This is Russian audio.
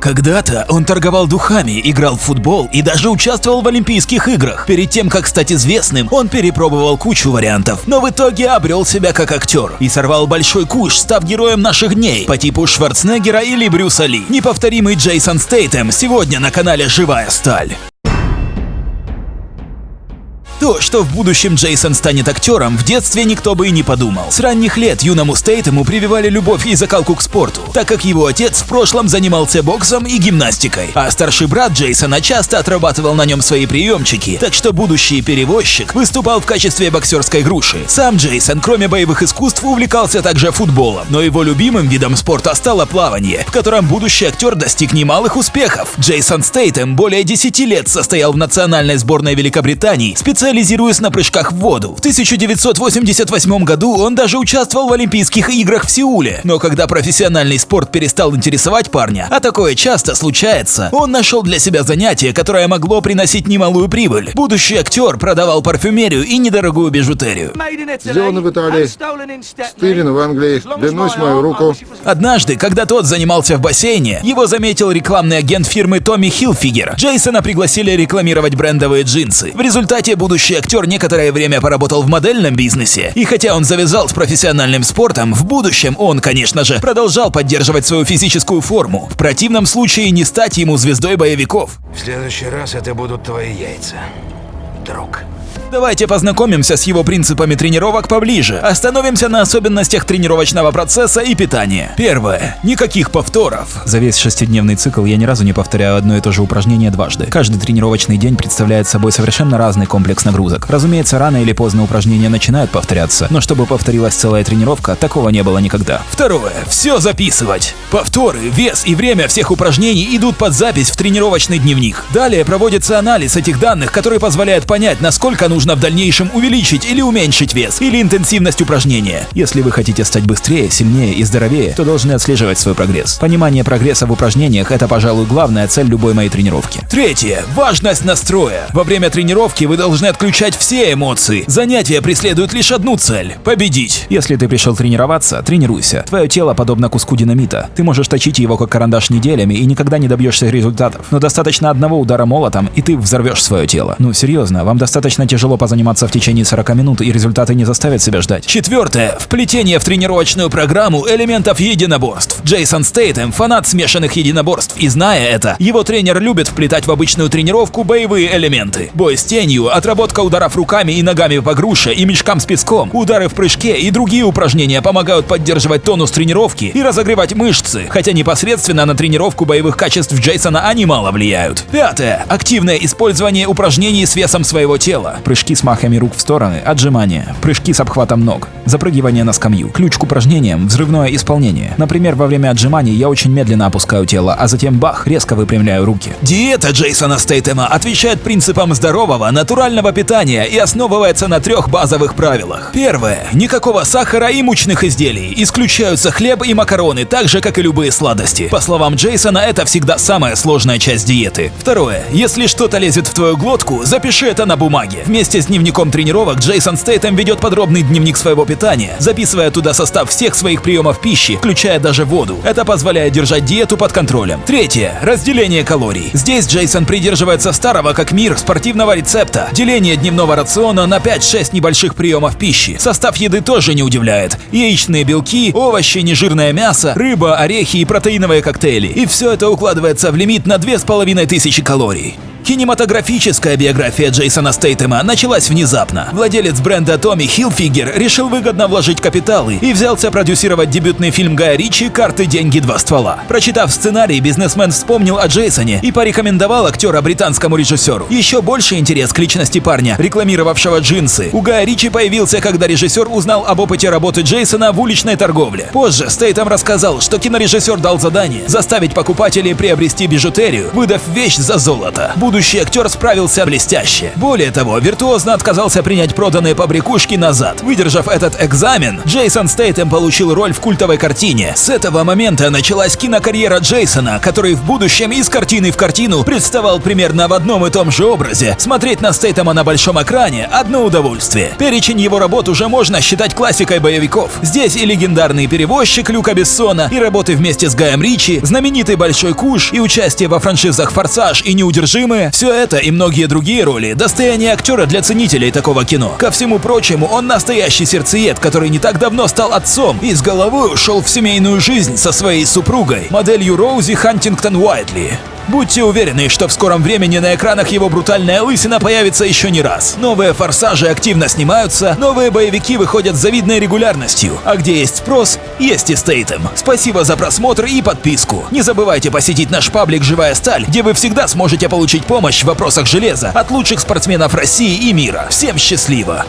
Когда-то он торговал духами, играл в футбол и даже участвовал в Олимпийских играх. Перед тем, как стать известным, он перепробовал кучу вариантов, но в итоге обрел себя как актер и сорвал большой куш, став героем наших дней по типу Шварценеггера или Брюса Ли. Неповторимый Джейсон Стейтем сегодня на канале «Живая сталь». То, что в будущем Джейсон станет актером, в детстве никто бы и не подумал. С ранних лет юному Стейтему прививали любовь и закалку к спорту, так как его отец в прошлом занимался боксом и гимнастикой, а старший брат Джейсона часто отрабатывал на нем свои приемчики, так что будущий перевозчик выступал в качестве боксерской груши. Сам Джейсон, кроме боевых искусств, увлекался также футболом, но его любимым видом спорта стало плавание, в котором будущий актер достиг немалых успехов. Джейсон Стейтем более 10 лет состоял в национальной сборной Великобритании, специально специализируясь на прыжках в воду. В 1988 году он даже участвовал в Олимпийских играх в Сеуле. Но когда профессиональный спорт перестал интересовать парня, а такое часто случается, он нашел для себя занятие, которое могло приносить немалую прибыль. Будущий актер продавал парфюмерию и недорогую бижутерию. Сделано в Италии, стырено в Англии, клянусь мою руку. Однажды, когда тот занимался в бассейне, его заметил рекламный агент фирмы Томми Хилфигер. Джейсона пригласили рекламировать брендовые джинсы. В результате будущий Будущий актер некоторое время поработал в модельном бизнесе, и хотя он завязал с профессиональным спортом, в будущем он, конечно же, продолжал поддерживать свою физическую форму. В противном случае не стать ему звездой боевиков. В следующий раз это будут твои яйца, друг. Давайте познакомимся с его принципами тренировок поближе. Остановимся на особенностях тренировочного процесса и питания. Первое. Никаких повторов. За весь шестидневный цикл я ни разу не повторяю одно и то же упражнение дважды. Каждый тренировочный день представляет собой совершенно разный комплекс нагрузок. Разумеется, рано или поздно упражнения начинают повторяться, но чтобы повторилась целая тренировка, такого не было никогда. Второе. Все записывать. Повторы, вес и время всех упражнений идут под запись в тренировочный дневник. Далее проводится анализ этих данных, который позволяет понять, насколько нужно нужно в дальнейшем увеличить или уменьшить вес, или интенсивность упражнения. Если вы хотите стать быстрее, сильнее и здоровее, то должны отслеживать свой прогресс. Понимание прогресса в упражнениях – это, пожалуй, главная цель любой моей тренировки. Третье. Важность настроя. Во время тренировки вы должны отключать все эмоции. Занятия преследуют лишь одну цель – победить. Если ты пришел тренироваться, тренируйся. Твое тело подобно куску динамита. Ты можешь точить его как карандаш неделями и никогда не добьешься результатов. Но достаточно одного удара молотом, и ты взорвешь свое тело. Ну, серьезно, вам достаточно тяжело тяжело позаниматься в течение 40 минут, и результаты не заставят себя ждать. Четвертое. Вплетение в тренировочную программу элементов единоборств. Джейсон Стейтем – фанат смешанных единоборств, и зная это, его тренер любит вплетать в обычную тренировку боевые элементы. Бой с тенью, отработка ударов руками и ногами по груше и мешкам с песком, удары в прыжке и другие упражнения помогают поддерживать тонус тренировки и разогревать мышцы, хотя непосредственно на тренировку боевых качеств Джейсона они мало влияют. Пятое. Активное использование упражнений с весом своего тела прыжки с махами рук в стороны, отжимания, прыжки с обхватом ног, запрыгивание на скамью. Ключ к упражнениям – взрывное исполнение. Например, во время отжиманий я очень медленно опускаю тело, а затем бах, резко выпрямляю руки. Диета Джейсона Стейтема отвечает принципам здорового, натурального питания и основывается на трех базовых правилах. Первое. Никакого сахара и мучных изделий. Исключаются хлеб и макароны, так же, как и любые сладости. По словам Джейсона, это всегда самая сложная часть диеты. Второе. Если что-то лезет в твою глотку, запиши это на бумаге. Вместе Вместе с дневником тренировок Джейсон Стейтем ведет подробный дневник своего питания, записывая туда состав всех своих приемов пищи, включая даже воду. Это позволяет держать диету под контролем. Третье. Разделение калорий. Здесь Джейсон придерживается старого как мир спортивного рецепта. Деление дневного рациона на 5-6 небольших приемов пищи. Состав еды тоже не удивляет. Яичные белки, овощи, нежирное мясо, рыба, орехи и протеиновые коктейли. И все это укладывается в лимит на 2500 калорий. Кинематографическая биография Джейсона Стейтема началась внезапно. Владелец бренда Томми Хилфигер решил выгодно вложить капиталы и взялся продюсировать дебютный фильм Гая Ричи «Карты, деньги, два ствола». Прочитав сценарий, бизнесмен вспомнил о Джейсоне и порекомендовал актера британскому режиссеру. Еще больше интерес к личности парня, рекламировавшего джинсы. У Гая Ричи появился, когда режиссер узнал об опыте работы Джейсона в уличной торговле. Позже Стейтем рассказал, что кинорежиссер дал задание заставить покупателей приобрести бижутерию, выдав вещь за золото будущий актер справился блестяще. Более того, виртуозно отказался принять проданные побрякушки назад. Выдержав этот экзамен, Джейсон Стейтем получил роль в культовой картине. С этого момента началась кинокарьера Джейсона, который в будущем из картины в картину представал примерно в одном и том же образе. Смотреть на Стейтема на большом экране – одно удовольствие. Перечень его работ уже можно считать классикой боевиков. Здесь и легендарный перевозчик Люка Бессона, и работы вместе с Гаем Ричи, знаменитый Большой Куш, и участие во франшизах «Форсаж» и «Неудержимые» – все это и многие другие роли – достояние актера для ценителей такого кино. Ко всему прочему, он настоящий сердцеед, который не так давно стал отцом и с головой ушел в семейную жизнь со своей супругой, моделью Роузи Хантингтон Уайтли. Будьте уверены, что в скором времени на экранах его брутальная лысина появится еще не раз. Новые форсажи активно снимаются, новые боевики выходят с завидной регулярностью. А где есть спрос, есть и Стейтем. Спасибо за просмотр и подписку. Не забывайте посетить наш паблик «Живая сталь», где вы всегда сможете получить помощь в вопросах железа от лучших спортсменов России и мира. Всем счастливо!